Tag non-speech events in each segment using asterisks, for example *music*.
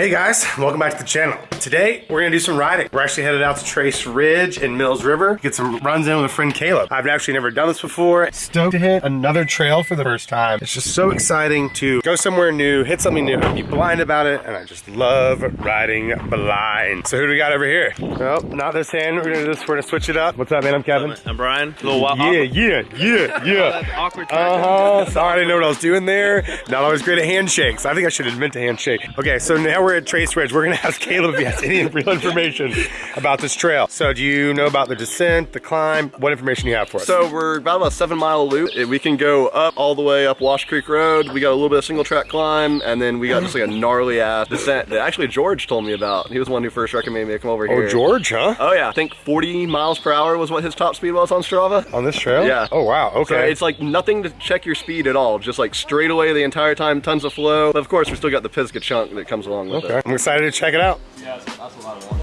Hey guys, welcome back to the channel. Today, we're gonna do some riding. We're actually headed out to Trace Ridge and Mills River, get some runs in with a friend Caleb. I've actually never done this before. Stoked to hit another trail for the first time. It's just so exciting to go somewhere new, hit something new, be blind about it, and I just love riding blind. So who do we got over here? Well, not this hand, we're gonna do this, we're gonna switch it up. What's up, man? I'm Kevin. I'm Brian. A little wild. Yeah, yeah, *laughs* yeah, yeah. awkward. Uh-huh. Sorry, I didn't know what I was doing there. Not always great at handshakes. I think I should invent a handshake. Okay, so now we're at Trace Ridge. We're gonna ask Caleb if he has any *laughs* real information about this trail. So do you know about the descent, the climb? What information do you have for us? So we're about a seven mile loop. We can go up all the way up Wash Creek Road. We got a little bit of single track climb, and then we got just like a gnarly ass descent that actually George told me about. He was the one who first recommended me to come over oh, here. oh, George, huh? Oh yeah, I think 40 miles per hour was what his top speed was on Strava. On this trail? Yeah. Oh, wow. So Okay. it's like nothing to check your speed at all, just like straight away the entire time, tons of flow. But of course, we still got the Pisgah chunk that comes along with okay. it. I'm excited to check it out. Yeah, that's, that's what I want.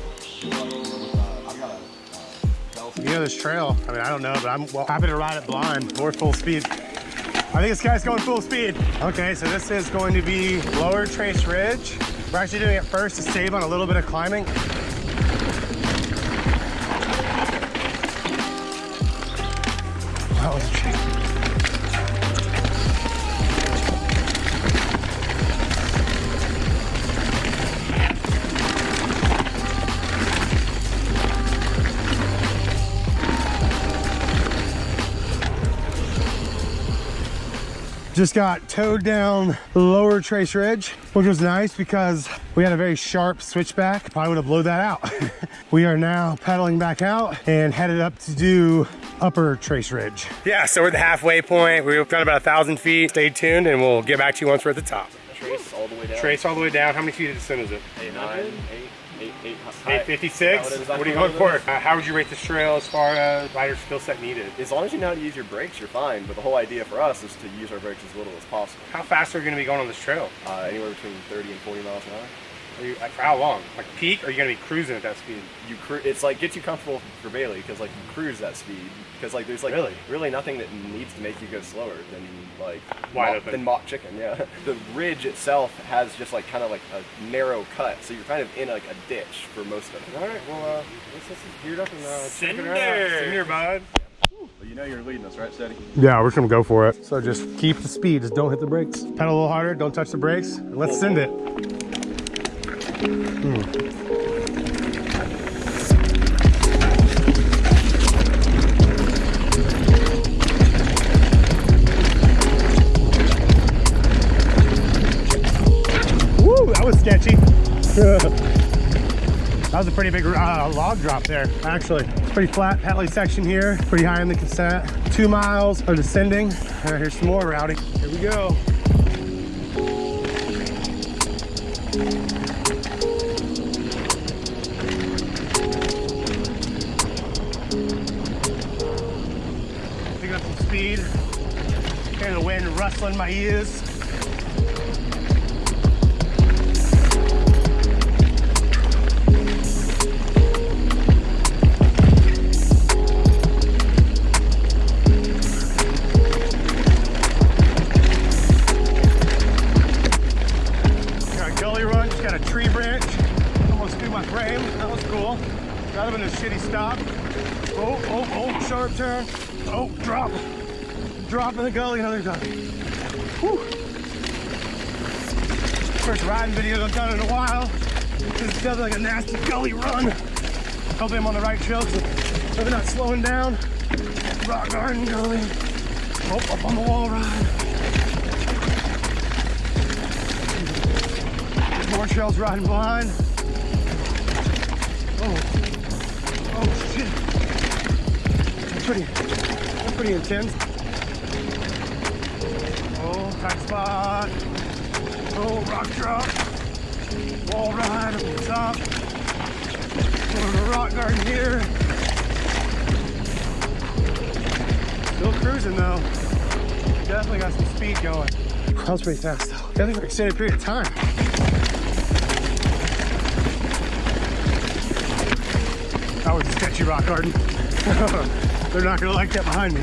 You know this trail, I mean, I don't know, but I'm well, happy to ride it blind or full speed. I think this guy's going full speed. Okay, so this is going to be Lower Trace Ridge. We're actually doing it first to save on a little bit of climbing. Just got towed down the lower Trace Ridge, which was nice because we had a very sharp switchback. Probably would have blown that out. *laughs* we are now pedaling back out and headed up to do upper Trace Ridge. Yeah, so we're at the halfway point. We've got about a thousand feet. Stay tuned and we'll get back to you once we're at the top. Trace all the way down. Trace all the way down. How many feet of descent is it? Eight, nine, eight, eight, eight, 856? Is What what are you going for? Uh, how would you rate this trail as far as rider skill set needed? As long as you know how to use your brakes, you're fine. But the whole idea for us is to use our brakes as little as possible. How fast are you going to be going on this trail? Uh, anywhere between 30 and 40 miles an hour. Are you, like, for how long? Like peak, or are you going to be cruising at that speed? You cru- it's like gets you comfortable for Bailey because like you cruise that speed because like there's like Really? really nothing that needs to make you go slower than like Wide mock, open. than mock chicken. Yeah, *laughs* the ridge itself has just like kind of like a narrow cut, so you're kind of in like a ditch for most of it. All right, well, uh, let's let's just geared up and uh, check it Cinder. out. Cinder, bud. But you know you're leading us, right, Steady? Yeah, we're just gonna go for it. So just keep the speed, just don't hit the brakes. Pedal a little harder, don't touch the brakes, let's send it. Sketchy. *laughs* That was a pretty big uh, log drop there, actually. It's pretty flat, Patley section here, pretty high in the consent. Two miles of descending. All right, here's some more routing. Here we go. The wind rustling my ears. Got a gully run, got a tree branch. Almost threw my frame. That was cool. Would have been a shitty stop. Oh, oh, oh, sharp turn. Oh, drop. Drop in the gully, another time. Whew. First riding video I've done in a while. This is definitely like a nasty gully run. Hopefully I'm on the right trail because I'm not slowing down. Rock garden gully. Oh, up on the wall ride. More trails riding blind. Oh, oh shit. Pretty, that's pretty intense. Tight spot. Oh, rock drop. Wall ride up the top. Going to rock garden here. Still cruising though. Definitely got some speed going. That was pretty fast though. Definitely for an extended period of time. That was a sketchy rock garden. *laughs* They're not gonna like that behind me.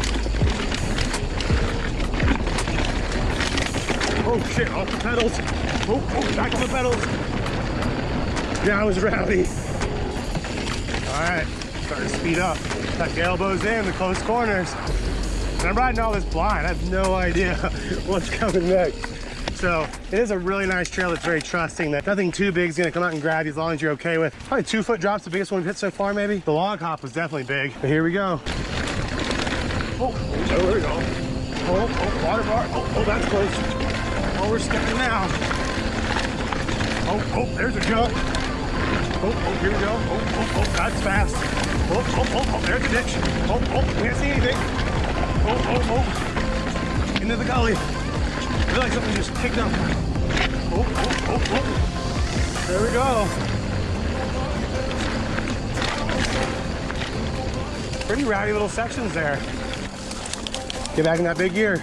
Oh shit, off the pedals. Oh, oh, back on the pedals. Yeah, I was rowdy. All right, starting to speed up. The elbows in, the close corners. And I'm riding all this blind. I have no idea *laughs* what's coming next. So it is a really nice trail that's very trusting that nothing too big is gonna come out and grab you as long as you're okay with. Probably two foot drops, the biggest one we've hit so far maybe. The log hop was definitely big. But here we go. Oh, oh, there we go. Oh, oh, water bar. Oh, oh, that's close. We're stepping now. Oh, oh, there's a jump. Oh, oh, here we go. Oh, oh, oh, that's fast. Oh, oh, oh, oh, there's a ditch. Oh, oh, can't see anything. Oh, oh, oh. Into the gully. I feel like something just kicked up. Oh, oh, oh, oh. There we go. Pretty rowdy little sections there. Get back in that big gear.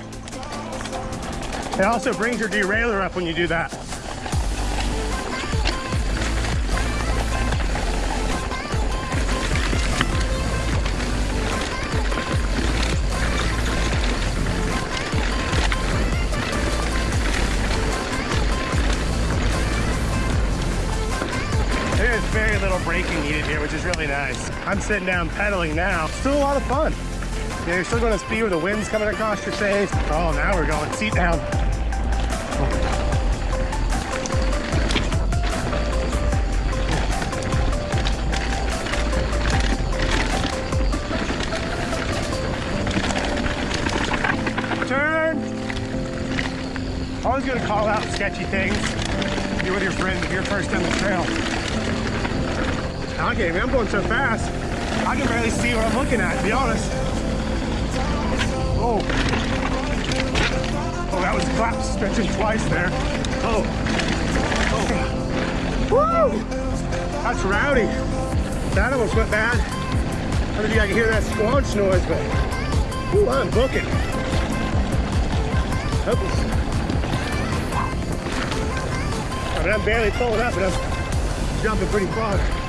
It also brings your derailleur up when you do that. There's very little braking needed here, which is really nice. I'm sitting down pedaling now. Still a lot of fun. Yeah, you're still going to speed with the wind's coming across your face. Oh, now we're going seat down. Turn! Always gonna call out sketchy things. You're with your friends if you're first on the trail. Okay, man, I'm going so fast. I can barely see what I'm looking at, to be honest. Oh. Oh, that was clap stretching twice there. Oh. Oh. Woo! That's rowdy. That almost went bad. I don't know if you can hear that squanch noise, but ooh, I'm booking. That was- I mean, I'm barely pulling up, and I'm jumping pretty far.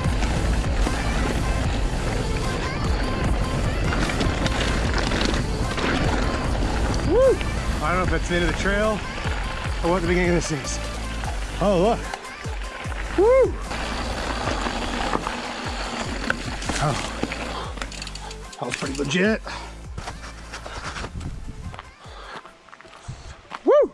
I don't know if that's the end of the trail or what the beginning of this is. Oh, look. Woo! Oh. That was pretty legit. Woo!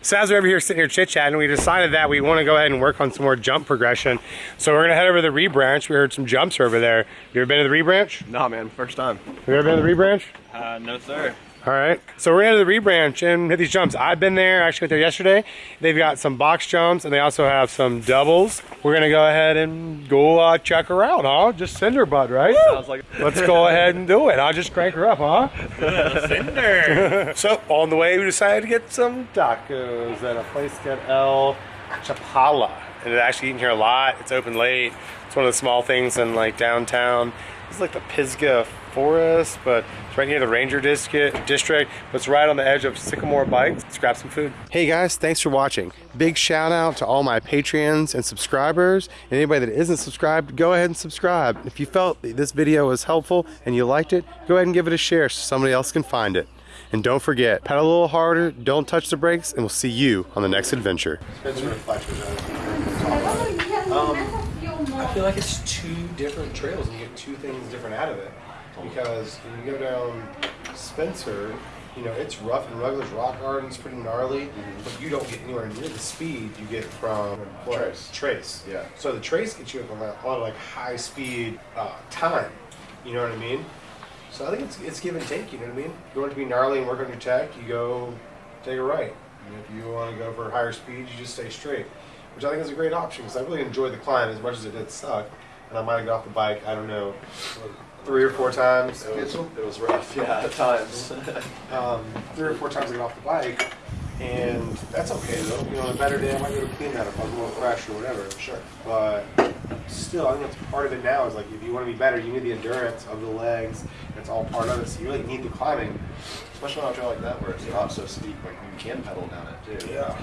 So as we're over here sitting here chit-chatting, we decided that we want to go ahead and work on some more jump progression. So we're going to head over to the rebranch. We heard some jumps over there. You ever been to the rebranch? Nah, man, first time. Have you ever been to the rebranch? Uh, no, sir. All right, so we're into the rebranch and hit these jumps. I've been there, actually went there yesterday. They've got some box jumps and they also have some doubles. We're gonna go ahead and go uh, check her out, huh? Just send her, bud, right? Sounds like Let's go ahead and do it. I'll just crank her up, huh? Cinder. *laughs* So on the way, we decided to get some tacos at a place called El Chapala. And it actually eating here a lot. It's open late. It's one of the small things in like downtown. It's like the Pisgah Forest, but it's right near the Ranger District. District, but it's right on the edge of Sycamore Bikes. Let's grab some food. Hey guys, thanks for watching. Big shout out to all my Patreons and subscribers. And anybody that isn't subscribed, go ahead and subscribe. If you felt this video was helpful and you liked it, go ahead and give it a share so somebody else can find it. And don't forget, pedal a little harder, don't touch the brakes, and we'll see you on the next adventure. I feel like it's two different trails and you get two things different out of it. Because when you go down Spencer, you know, it's rough and rugged, rock gardens, pretty gnarly, but you don't get anywhere near the speed you get from Trace. Trace. Yeah. So the trace gets you up on a lot of like high speed uh, time. You know what I mean? So I think it's it's give and take. You know what I mean? You want to be gnarly and work on your tech, you go take a right. And if you want to go for higher speed, you just stay straight, which I think is a great option because I really enjoyed the climb as much as it did suck. And I might have got off the bike. I don't know, three or four times. it was, it was rough, yeah, at times. *laughs* um, three or four times I got off the bike, and that's okay though. You know, on a better day I might go to clean that if I'm a little fresh or whatever. Sure. But still, I think that's part of it now. Is like if you want to be better, you need the endurance of the legs. That's all part of it. So you really need the climbing. Especially on a trail like that where it's not so steep, like you can pedal down it too. Yeah.